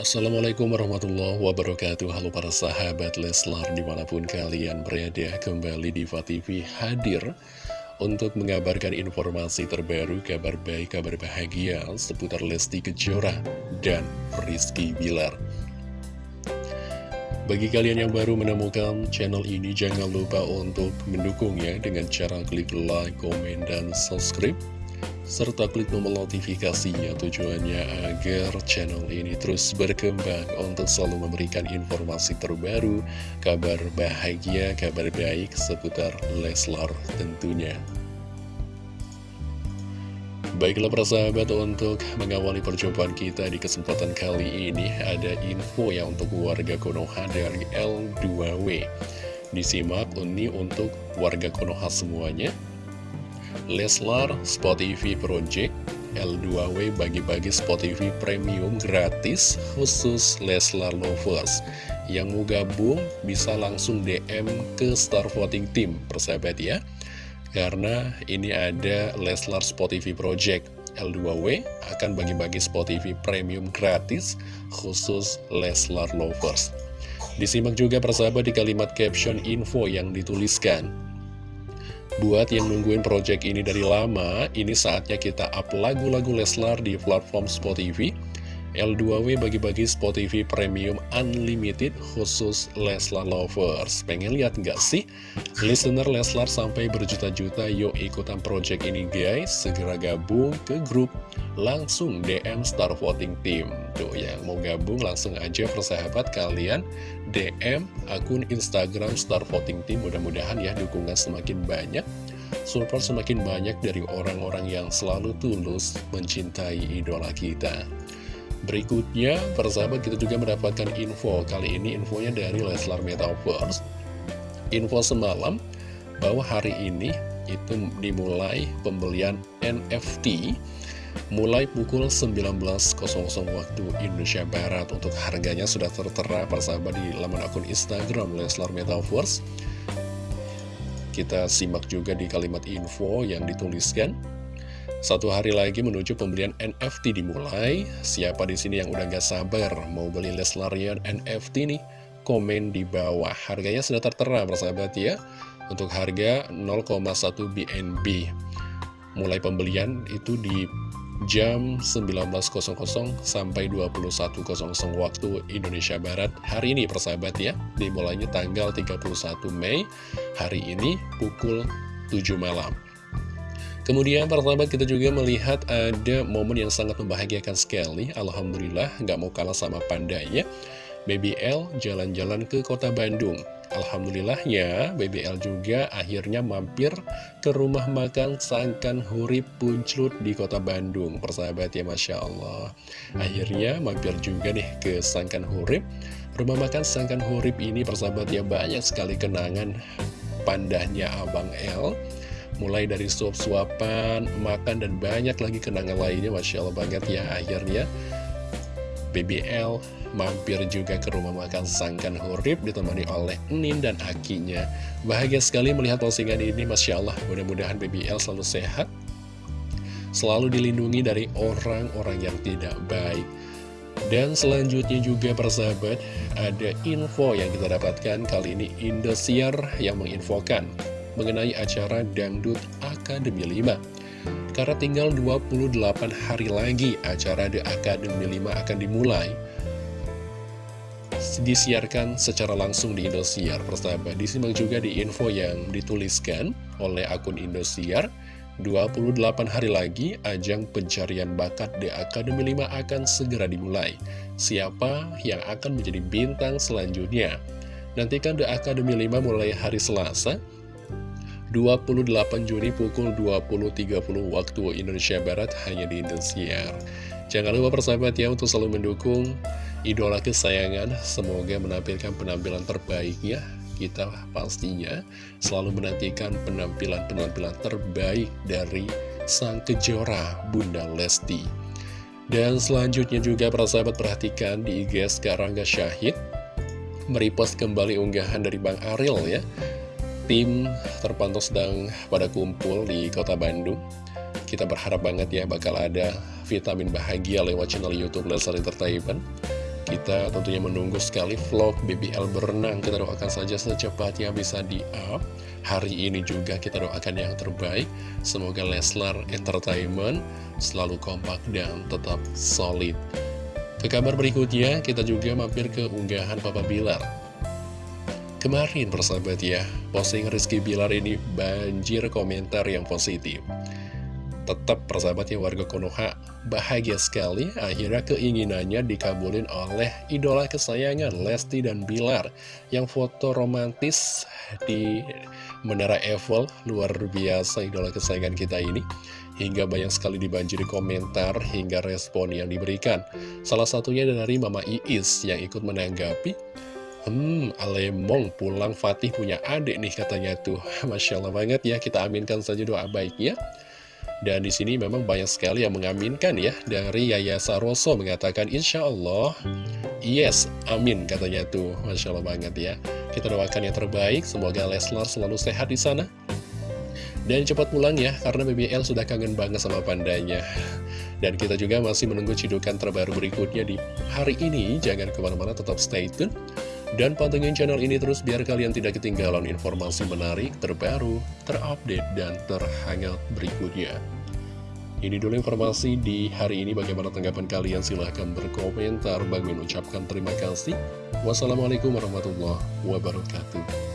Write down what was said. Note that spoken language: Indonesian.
Assalamualaikum warahmatullahi wabarakatuh. Halo para sahabat Leslar di mana pun kalian berada Kembali di TV hadir Untuk mengabarkan informasi terbaru Kabar baik, kabar bahagia Seputar Lesti Kejora dan Rizky Bilar. Bagi kalian yang baru menemukan channel ini Jangan lupa untuk mendukungnya Dengan cara klik like, komen, dan subscribe serta klik tombol notifikasinya tujuannya agar channel ini terus berkembang untuk selalu memberikan informasi terbaru, kabar bahagia, kabar baik seputar Leslar tentunya. Baiklah persahabat untuk mengawali perjumpaan kita di kesempatan kali ini ada info yang untuk warga Konoha dari L2W. Disimak ini untuk warga Konoha semuanya. Leslar Spotify Project L2W bagi-bagi Spotify Premium gratis khusus Leslar Lovers. Yang mau gabung bisa langsung DM ke Star Voting Team persahabat ya. Karena ini ada Leslar Spotify Project. L2W akan bagi-bagi Spotify Premium gratis khusus Leslar Lovers. Disimak juga persahabat di kalimat caption info yang dituliskan Buat yang nungguin project ini dari lama, ini saatnya kita up lagu-lagu Leslar di platform Spotify. L2W bagi-bagi Spotify Premium Unlimited khusus Leslar Lovers. Pengen lihat nggak sih? Listener Leslar sampai berjuta-juta, yuk ikutan project ini guys. Segera gabung ke grup, langsung DM Star Voting Team. Tuh yang mau gabung langsung aja persahabat kalian DM akun Instagram Star Voting Team. Mudah-mudahan ya dukungan semakin banyak support semakin banyak dari orang-orang yang selalu tulus mencintai idola kita. Berikutnya, persahabat kita juga mendapatkan info. Kali ini infonya dari Leslar Metaverse. Info semalam bahwa hari ini itu dimulai pembelian NFT mulai pukul 19.00 waktu Indonesia Barat untuk harganya sudah tertera persahabat di laman akun Instagram Leslar Metaverse kita simak juga di kalimat info yang dituliskan satu hari lagi menuju pembelian NFT dimulai. Siapa di sini yang udah gak sabar mau beli Leslarian NFT nih? Komen di bawah. Harganya sudah tertera, persahabat ya. Untuk harga 0,1 BNB. Mulai pembelian itu di jam 19.00 sampai 21.00 waktu Indonesia Barat. Hari ini persahabat ya dimulainya tanggal 31 Mei hari ini pukul 7 malam. Kemudian pertama kita juga melihat ada momen yang sangat membahagiakan sekali. Alhamdulillah nggak mau kalah sama pandanya BBL jalan-jalan ke kota Bandung. Alhamdulillahnya BBL juga akhirnya mampir ke rumah makan Sangkan Hurip Punclut di kota Bandung. Persahabat ya Masya Allah. Akhirnya mampir juga nih ke Sangkan Hurip. Rumah makan Sangkan Hurip ini persahabat ya banyak sekali kenangan pandahnya Abang L mulai dari suap-suapan, makan, dan banyak lagi kenangan lainnya, Masya Allah banget ya, akhirnya BBL mampir juga ke rumah makan Sangkan Hurip ditemani oleh Nin dan Akinya. Bahagia sekali melihat postingan ini, Masya Allah, mudah-mudahan BBL selalu sehat, selalu dilindungi dari orang-orang yang tidak baik. Dan selanjutnya juga persahabat, ada info yang kita dapatkan kali ini Indosiar yang menginfokan mengenai acara Dangdut Akademi 5. Karena tinggal 28 hari lagi acara The Academy 5 akan dimulai, disiarkan secara langsung di Indosiar. Persahabat, disimak juga di info yang dituliskan oleh akun Indosiar. 28 hari lagi, ajang pencarian bakat The Academy 5 akan segera dimulai. Siapa yang akan menjadi bintang selanjutnya? Nantikan The Academy 5 mulai hari Selasa, 28 Juni pukul 20.30 waktu Indonesia Barat hanya di Indosiar. Jangan lupa persahabat ya untuk selalu mendukung idola kesayangan. Semoga menampilkan penampilan terbaiknya. Kita pastinya selalu menantikan penampilan-penampilan terbaik dari sang kejora Bunda Lesti. Dan selanjutnya juga persahabat perhatikan di IG sekarang Syahid Merepost kembali unggahan dari Bang Ariel ya tim terpantau sedang pada kumpul di kota Bandung. Kita berharap banget ya bakal ada vitamin bahagia lewat channel Youtube Leslar Entertainment. Kita tentunya menunggu sekali vlog BBL berenang. Kita doakan saja secepatnya bisa di-up. Hari ini juga kita doakan yang terbaik. Semoga Leslar Entertainment selalu kompak dan tetap solid. Ke kabar berikutnya kita juga mampir ke unggahan Papa Bilar Kemarin persahabat ya, posting Rizky Bilar ini banjir komentar yang positif. Tetap persahabatnya warga Konoha bahagia sekali akhirnya keinginannya dikabulin oleh idola kesayangan Lesti dan Bilar. Yang foto romantis di Menara Eiffel luar biasa idola kesayangan kita ini. Hingga banyak sekali dibanjiri komentar hingga respon yang diberikan. Salah satunya dari Mama Iis yang ikut menanggapi Hmm, Alemong pulang Fatih punya adik nih katanya tuh. Masya Allah banget ya, kita aminkan saja doa baiknya. Dan di sini memang banyak sekali yang mengaminkan ya dari Yaya Saroso mengatakan Insya Allah yes amin katanya tuh. Masya Allah banget ya. Kita doakan yang terbaik semoga Leslar selalu sehat di sana. Dan cepat pulang ya karena BBL sudah kangen banget sama pandanya. Dan kita juga masih menunggu cidukan terbaru berikutnya di hari ini. Jangan ke mana-mana tetap stay tune dan pantengin channel ini terus biar kalian tidak ketinggalan informasi menarik, terbaru, terupdate, dan terhangat berikutnya. Ini dulu informasi di hari ini. Bagaimana tanggapan kalian? Silahkan berkomentar. Bang mengucapkan terima kasih. Wassalamualaikum warahmatullahi wabarakatuh.